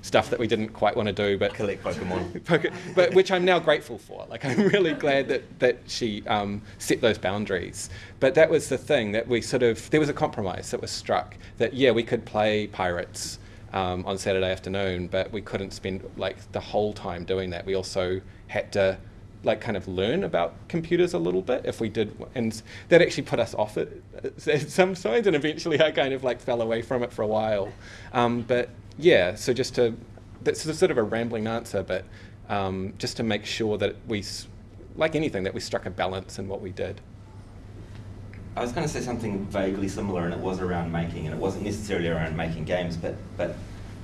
stuff that we didn't quite want to do, but Collect Pokemon. But which I'm now grateful for. Like I'm really glad that that she um, set those boundaries. But that was the thing that we sort of there was a compromise that was struck that yeah we could play pirates um, on Saturday afternoon, but we couldn't spend like the whole time doing that. We also had to like kind of learn about computers a little bit if we did and that actually put us off it at some signs and eventually I kind of like fell away from it for a while um, but yeah so just to that's sort of a rambling answer but um, just to make sure that we like anything that we struck a balance in what we did I was going to say something vaguely similar, and it was around making, and it wasn't necessarily around making games, but but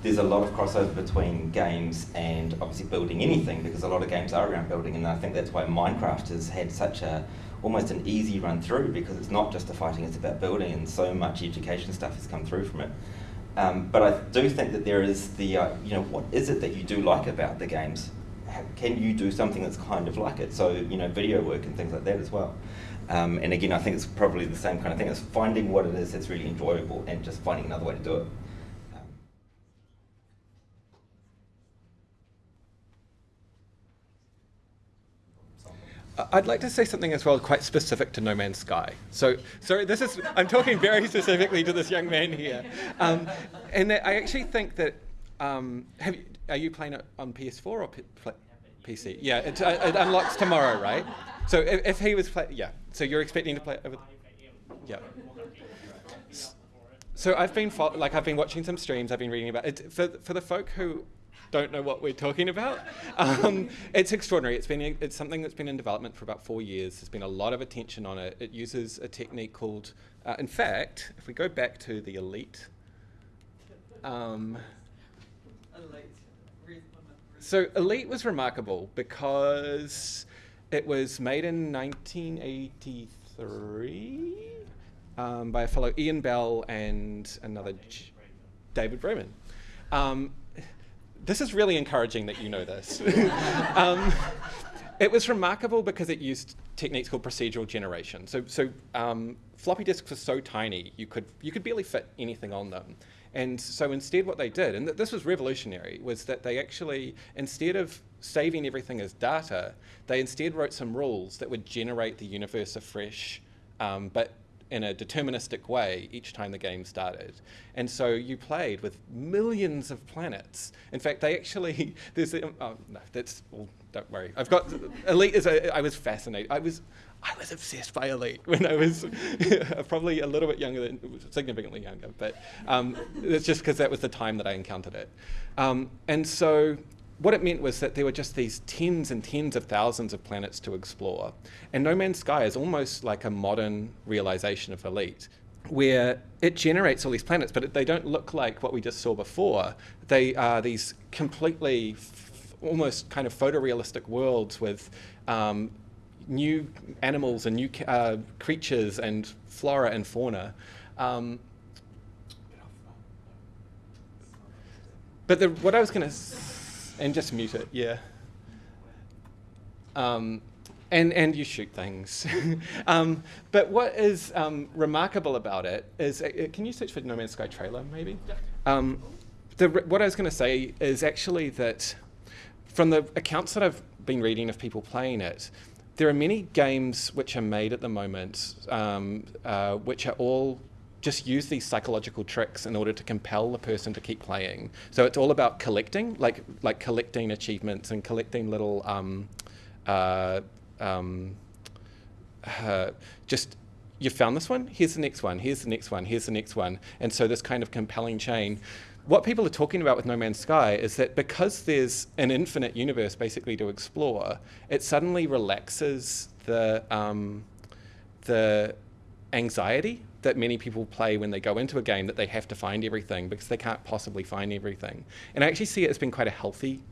there's a lot of crossover between games and obviously building anything, because a lot of games are around building, and I think that's why Minecraft has had such a almost an easy run through, because it's not just a fighting, it's about building, and so much education stuff has come through from it. Um, but I do think that there is the, uh, you know, what is it that you do like about the games? How, can you do something that's kind of like it? So, you know, video work and things like that as well. Um, and again, I think it's probably the same kind of thing. It's finding what it is that's really enjoyable and just finding another way to do it. Um, I'd like to say something as well, quite specific to No Man's Sky. So, sorry, this is I'm talking very specifically to this young man here, um, and I actually think that um, have you, are you playing it on PS4 or PC? Yeah, it, uh, it unlocks tomorrow, right? So if, if he was playing, yeah, so you're expecting to play over. Yeah. So I've been like I've been watching some streams. I've been reading about it. For for the folk who don't know what we're talking about, um, it's extraordinary. It's been it's something that's been in development for about four years. There's been a lot of attention on it. It uses a technique called, uh, in fact, if we go back to the elite. Um, so elite was remarkable because it was made in 1983 um, by a fellow Ian Bell and another J- David Braben. Um, this is really encouraging that you know this. um, it was remarkable because it used techniques called procedural generation. So, so um, floppy disks were so tiny you could you could barely fit anything on them. And so instead, what they did, and th- this was revolutionary, was that they actually instead of saving everything as data, they instead wrote some rules that would generate the universe afresh, um, but in a deterministic way each time the game started. And so you played with millions of planets. In fact, they actually, there's, oh, no, that's, well, don't worry. I've got, Elite is, a, I was fascinated. I was, I was obsessed by Elite when I was probably a little bit younger than, significantly younger, but um, it's just because that was the time that I encountered it. Um, and so what it meant was that there were just these tens and tens of thousands of planets to explore. And No Man's Sky is almost like a modern realization of Elite, where it generates all these planets, but they don't look like what we just saw before. They are these completely, almost kind of photorealistic worlds with um, new animals and new uh, creatures and flora and fauna. Um, but the, what I was going to and just mute it, yeah. Um, and, and you shoot things. um, but what is um, remarkable about it is, uh, can you search for No Man's Sky trailer, maybe? Um, the, what I was going to say is actually that from the accounts that I've been reading of people playing it, there are many games which are made at the moment um, uh, which are all just use these psychological tricks in order to compel the person to keep playing. So it's all about collecting, like like collecting achievements and collecting little um, uh, um, uh, just you found this one? Here's the next one. Here's the next one. Here's the next one. And so this kind of compelling chain what people are talking about with no man's sky is that because there's an infinite universe basically to explore it suddenly relaxes the um, the anxiety that many people play when they go into a game that they have to find everything because they can't possibly find everything. And I actually see it as being quite a healthy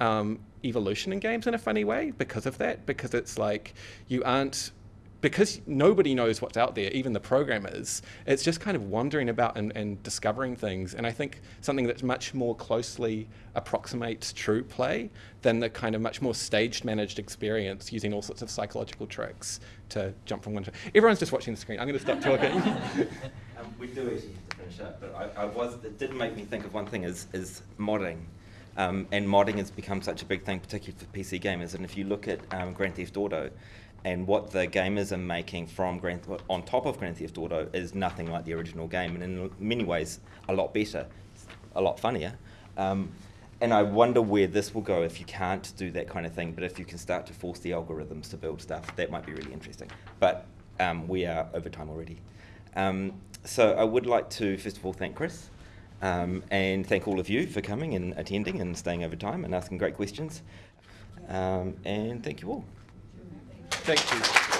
um, evolution in games in a funny way because of that, because it's like you aren't because nobody knows what's out there, even the programmers, it's just kind of wandering about and, and, discovering things. And I think something that's much more closely approximates true play than the kind of much more staged managed experience using all sorts of psychological tricks to jump from one to everyone's just watching the screen. I'm going to stop talking. um, we do actually have to finish up, but I, I, was it did make me think of one thing is is modding. Um, and modding has become such a big thing, particularly for PC gamers. And if you look at um, Grand Theft Auto, and what the gamers are making from Grand on top of Grand Theft Auto is nothing like the original game, and in many ways a lot better, a lot funnier. Um, and I wonder where this will go if you can't do that kind of thing. But if you can start to force the algorithms to build stuff, that might be really interesting. But um, we are over time already. Um, so I would like to first of all thank Chris. Um, and thank all of you for coming and attending and staying over time and asking great questions. Um, and thank you all. Thank you.